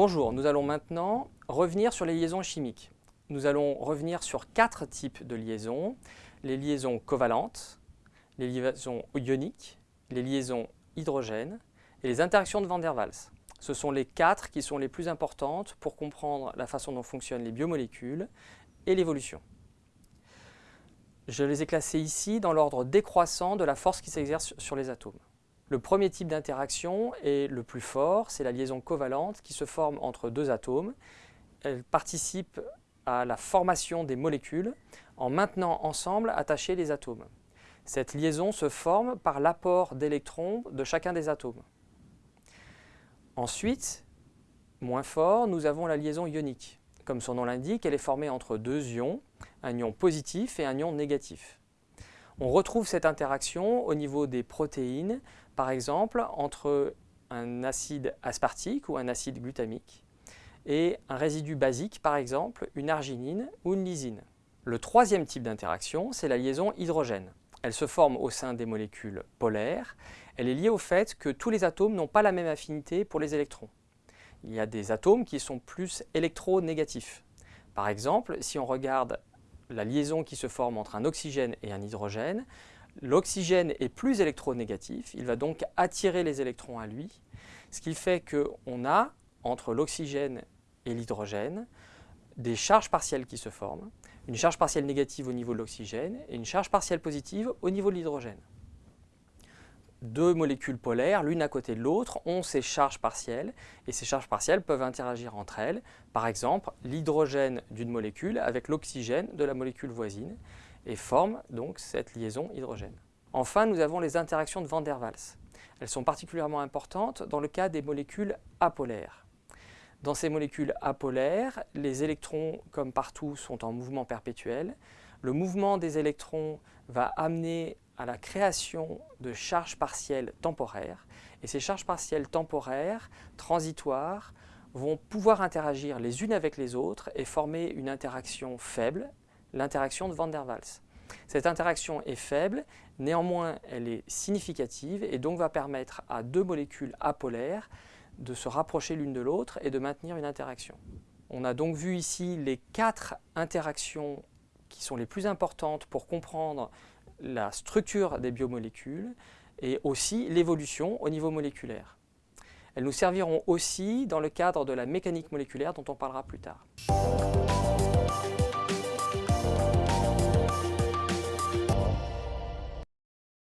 Bonjour, nous allons maintenant revenir sur les liaisons chimiques. Nous allons revenir sur quatre types de liaisons. Les liaisons covalentes, les liaisons ioniques, les liaisons hydrogènes et les interactions de Van der Waals. Ce sont les quatre qui sont les plus importantes pour comprendre la façon dont fonctionnent les biomolécules et l'évolution. Je les ai classés ici dans l'ordre décroissant de la force qui s'exerce sur les atomes. Le premier type d'interaction est le plus fort, c'est la liaison covalente qui se forme entre deux atomes. Elle participe à la formation des molécules en maintenant ensemble attachés les atomes. Cette liaison se forme par l'apport d'électrons de chacun des atomes. Ensuite, moins fort, nous avons la liaison ionique. Comme son nom l'indique, elle est formée entre deux ions, un ion positif et un ion négatif. On retrouve cette interaction au niveau des protéines, par exemple entre un acide aspartique ou un acide glutamique et un résidu basique, par exemple une arginine ou une lysine. Le troisième type d'interaction, c'est la liaison hydrogène. Elle se forme au sein des molécules polaires. Elle est liée au fait que tous les atomes n'ont pas la même affinité pour les électrons. Il y a des atomes qui sont plus électronégatifs. Par exemple, si on regarde la liaison qui se forme entre un oxygène et un hydrogène, l'oxygène est plus électronégatif, il va donc attirer les électrons à lui, ce qui fait qu'on a, entre l'oxygène et l'hydrogène, des charges partielles qui se forment, une charge partielle négative au niveau de l'oxygène et une charge partielle positive au niveau de l'hydrogène. Deux molécules polaires, l'une à côté de l'autre, ont ces charges partielles et ces charges partielles peuvent interagir entre elles. Par exemple, l'hydrogène d'une molécule avec l'oxygène de la molécule voisine et forment donc cette liaison hydrogène. Enfin, nous avons les interactions de Van der Waals. Elles sont particulièrement importantes dans le cas des molécules apolaires. Dans ces molécules apolaires, les électrons, comme partout, sont en mouvement perpétuel. Le mouvement des électrons va amener à la création de charges partielles temporaires. Et ces charges partielles temporaires, transitoires, vont pouvoir interagir les unes avec les autres et former une interaction faible, l'interaction de Van der Waals. Cette interaction est faible, néanmoins elle est significative et donc va permettre à deux molécules apolaires de se rapprocher l'une de l'autre et de maintenir une interaction. On a donc vu ici les quatre interactions qui sont les plus importantes pour comprendre la structure des biomolécules et aussi l'évolution au niveau moléculaire. Elles nous serviront aussi dans le cadre de la mécanique moléculaire dont on parlera plus tard.